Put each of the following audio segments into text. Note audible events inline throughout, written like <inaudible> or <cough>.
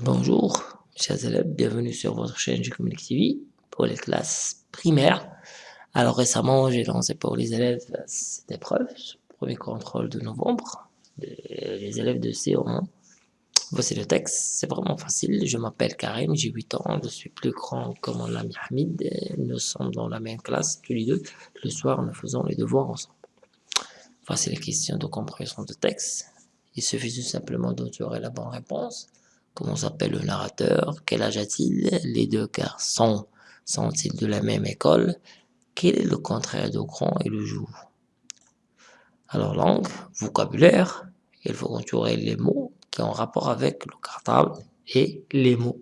Bonjour, chers élèves, bienvenue sur votre chaîne Communique TV pour les classes primaires. Alors récemment, j'ai lancé pour les élèves cette épreuve, premier contrôle de novembre, les élèves de C1. Voici le texte, c'est vraiment facile. Je m'appelle Karim, j'ai 8 ans, je suis plus grand que mon ami Hamid. Nous sommes dans la même classe, tous les deux. Le soir, nous faisons les devoirs ensemble. Voici les questions de compréhension de texte. Il suffit tout simplement d'entourer la bonne réponse. Comment s'appelle le narrateur? Quel âge a-t-il? Les deux garçons sont-ils de la même école? Quel est le contraire de grand et le jour? Alors langue, vocabulaire, il faut entourer les mots qui ont rapport avec le cartable et les mots.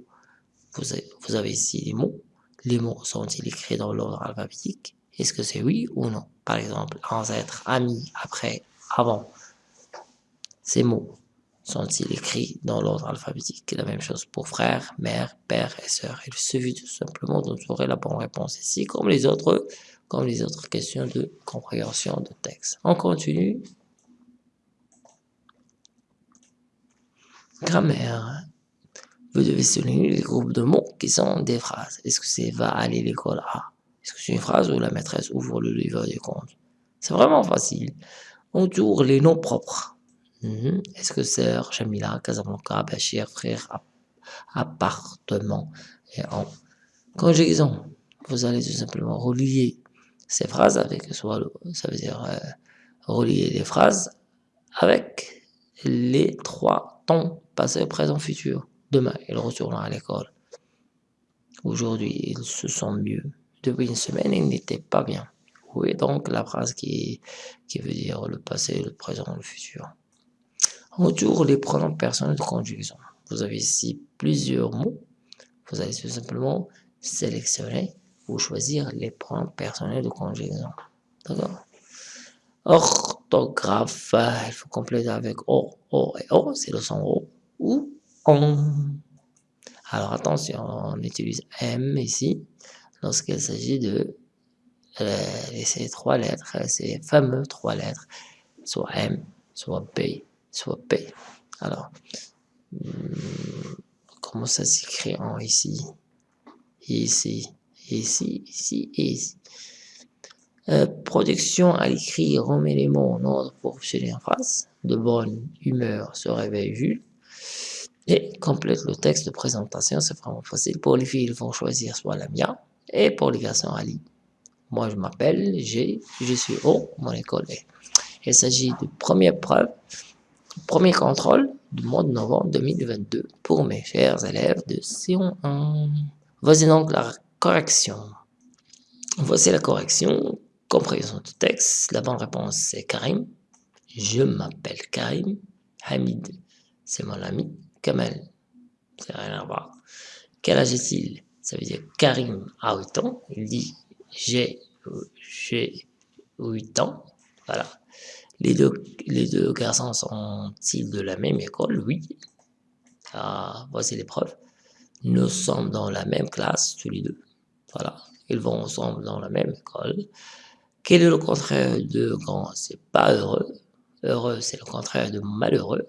Vous avez, vous avez ici les mots. Les mots sont-ils écrits dans l'ordre alphabétique? Est-ce que c'est oui ou non? Par exemple, ancêtre, ami, après, avant. Ces mots sont-ils écrits dans l'ordre alphabétique? La même chose pour frère, mère, père et sœur. Il suffit tout simplement d'entourer la bonne réponse ici, comme les autres, comme les autres questions de compréhension de texte. On continue. Grammaire. Vous devez souligner les groupes de mots qui sont des phrases. Est-ce que c'est va aller l'école à Est-ce que c'est une phrase où la maîtresse ouvre le livre des comptes? C'est vraiment facile. On tourne les noms propres. Mhm. Est-ce que sœur, Jamila, Casablanca, Bachir, frère, appartement et en conjugaison Vous allez tout simplement relier ces phrases avec, soit ça veut dire euh, relier les phrases avec les trois temps passé, présent, futur. Demain, il retournera à l'école. Aujourd'hui, il se sent mieux. Depuis une semaine, il n'était pas bien. Oui, donc la phrase qui, qui veut dire le passé, le présent, le futur? Autour les pronoms personnels de conjugaison. Vous avez ici plusieurs mots. Vous allez tout simplement sélectionner ou choisir les pronoms personnels de conjugaison. D'accord? Orthographe, il faut compléter avec O, O et O, c'est le son O, ou ON. Alors attention, on utilise M ici, lorsqu'il s'agit de euh, ces trois lettres, ces fameux trois lettres, soit M, soit P, soit P. Alors, hmm, comment ça s'écrit en ici? Ici, ici, ici ici. Euh, production à l'écrit remet les mots en ordre pour obtenir en phrase. De bonne humeur se réveille Jules. Et complète le texte de présentation, c'est vraiment facile. Pour les filles, ils vont choisir soit la mienne. Et pour les garçons, Ali. Moi, je m'appelle G, je suis O, mon école est. Il s'agit de première preuve Premier contrôle du mois de novembre 2022 pour mes chers élèves de Sion 1. Voici donc la correction. Voici la correction. Compréhension du texte. La bonne réponse c'est Karim. Je m'appelle Karim. Hamid, c'est mon ami. Kamal, c'est rien à voir. Quel âge est-il? Ça veut dire Karim a 8 ans. Il dit j'ai 8 ans. Voilà. Les deux, les deux garçons sont-ils de la même école? Oui. Ah, voici les preuves. Nous sommes dans la même classe, tous les deux. Voilà. Ils vont ensemble dans la même école. Quel est le contraire de grand? C'est pas heureux. Heureux, c'est le contraire de malheureux.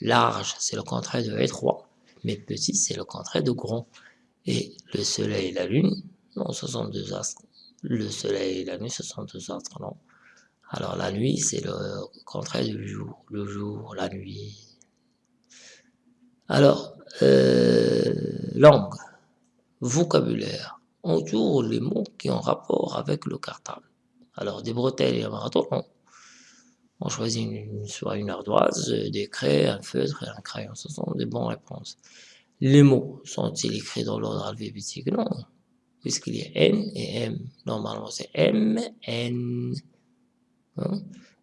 Large, c'est le contraire de étroit. Mais petit, c'est le contraire de grand. Et le soleil et la lune, non, ce sont deux astres. Le soleil et la lune, ce sont deux astres, non alors la nuit, c'est le contraire du jour. Le jour, la nuit. Alors, euh, langue, vocabulaire. On tourne les mots qui ont rapport avec le cartable. Alors, des bretelles et un marathon, on choisit une, soit une ardoise, des craies, un feutre et un crayon. Ce sont des bonnes réponses. Les mots sont-ils écrits dans l'ordre alphabétique? Non, puisqu'il y a N et M? Normalement, c'est M, N.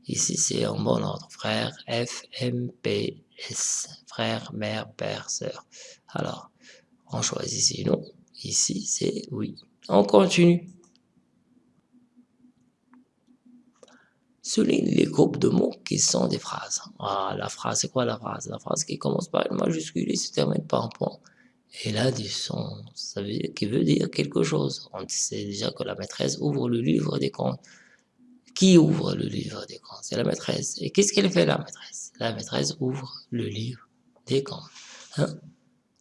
Ici, c'est en bon ordre. Frère, F, M, P, S. Frère, mère, père, sœur. Alors, on choisit ici. Ici, c'est oui. On continue. Souligne les groupes de mots qui sont des phrases. Ah, la phrase, c'est quoi la phrase? La phrase qui commence par une majuscule et se termine par un point. Et là, du son, ça veut qui veut dire quelque chose. On sait déjà que la maîtresse ouvre le livre des comptes. Qui ouvre le livre des comptes C'est la maîtresse. Et qu'est-ce qu'elle fait la maîtresse? La maîtresse ouvre le livre des comptes. Hein?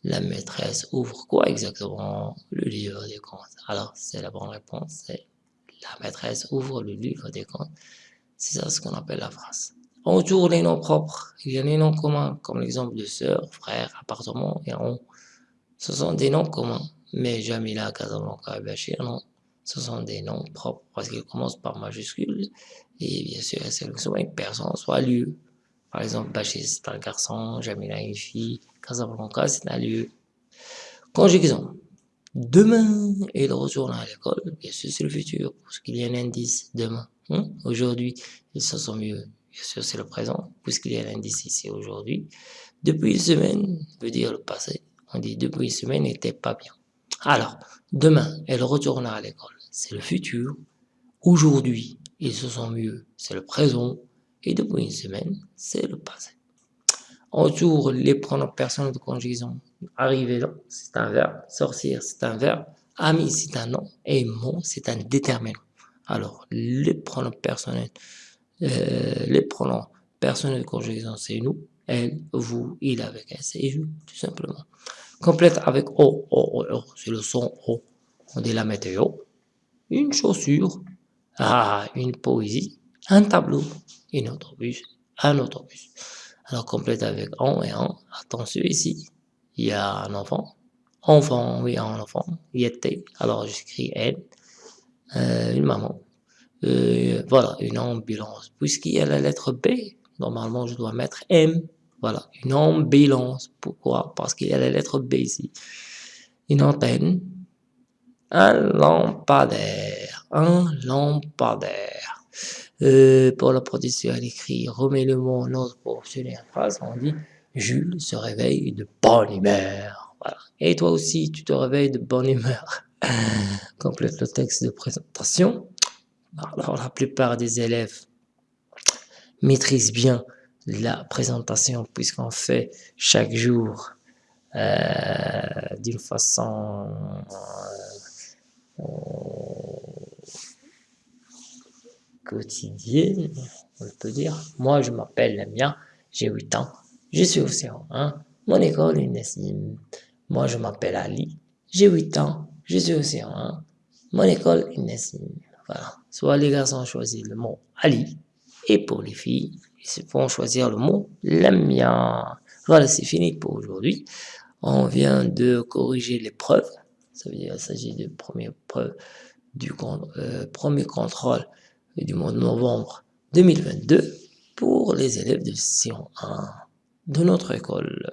La maîtresse ouvre quoi exactement? Le livre des comptes. Alors, c'est la bonne réponse, c'est la maîtresse ouvre le livre des comptes. C'est ça ce qu'on appelle la phrase. Autour les noms propres, il y a les noms communs, comme l'exemple de sœur, frère, appartement et on. Ce sont des noms communs, mais Jamila, Casablanca et Bachir, non. Ce sont des noms propres parce qu'ils commencent par majuscule et bien sûr, c'est soit une personne, soit lieu. Par exemple, Bachir, c'est un garçon, Jamila, une fille, Casablanca, c'est un lieu. Conjugaison. Demain, il retourne à l'école. Bien sûr, c'est le futur, parce qu'il y a un indice demain. Hein? Aujourd'hui, il se sent mieux. Bien sûr, c'est le présent, puisqu'il y a un indice ici aujourd'hui. Depuis une semaine, veut dire le passé. On dit depuis une semaine, n'était pas bien. Alors, demain, elle retourne à l'école. C'est le futur. Aujourd'hui, ils se sent mieux. C'est le présent. Et depuis une semaine, c'est le passé. Autour, les pronoms personnels de conjugaison. Arriver là, c'est un verbe. Sortir, c'est un verbe. Ami, c'est un nom. Et mon, c'est un déterminant. Alors, les pronoms personnels, euh, les pronoms personnels de conjugaison, c'est nous, elle, vous, il avec un c'est je, tout simplement. Complète avec O, O, O, O, c'est le son O. On dit la météo, une chaussure, ah, une poésie, un tableau, une autobus, un autobus. Alors complète avec on et en. Attention ici, il y a un enfant. Enfant, oui, un enfant. Il était. Alors j'écris elle. Euh, une maman. Euh, voilà, une ambulance. Puisqu'il y a la lettre B, normalement je dois mettre M. Voilà, une ambulance. Pourquoi? Parce qu'il y a la lettre B ici. Une antenne. Un lampadaire. Un lampadaire. Euh, pour la production à l'écrit, remets le mot en pour obtenir une phrase. On dit Jules se réveille de bonne humeur. Et toi aussi, tu te réveilles de bonne humeur. <laughs> Complète le texte de présentation. Alors, la plupart des élèves maîtrisent bien la présentation puisqu'on fait chaque jour euh, d'une façon quotidienne, on peut dire. Moi, je m'appelle Lamia, j'ai 8 ans, je suis au C1, mon école est Nessim. Moi, je m'appelle Ali, j'ai 8 ans, je suis au C1, mon école est Nessim. Voilà. Soit les garçons choisissent le mot Ali, et pour les filles, ils vont choisir le mot Lamia. Voilà, c'est fini pour aujourd'hui. On vient de corriger les preuves. Ça veut dire qu'il s'agit de première preuve du euh, premier contrôle du mois de novembre 2022 pour les élèves de Sion 1 de notre école.